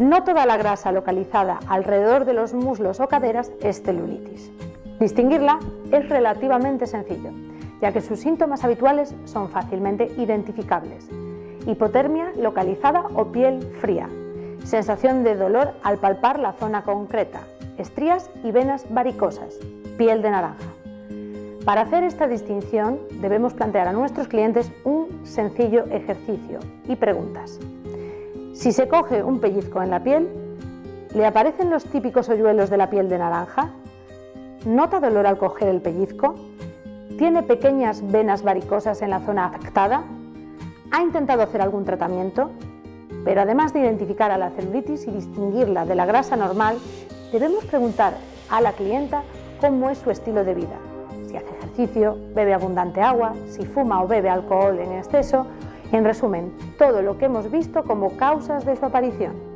No toda la grasa localizada alrededor de los muslos o caderas es celulitis. Distinguirla es relativamente sencillo, ya que sus síntomas habituales son fácilmente identificables. Hipotermia localizada o piel fría, sensación de dolor al palpar la zona concreta, estrías y venas varicosas, piel de naranja. Para hacer esta distinción debemos plantear a nuestros clientes un sencillo ejercicio y preguntas. Si se coge un pellizco en la piel, ¿le aparecen los típicos hoyuelos de la piel de naranja? ¿Nota dolor al coger el pellizco? ¿Tiene pequeñas venas varicosas en la zona afectada? ¿Ha intentado hacer algún tratamiento? Pero además de identificar a la celulitis y distinguirla de la grasa normal, debemos preguntar a la clienta cómo es su estilo de vida. Si hace ejercicio, bebe abundante agua, si fuma o bebe alcohol en exceso. En resumen, todo lo que hemos visto como causas de su aparición.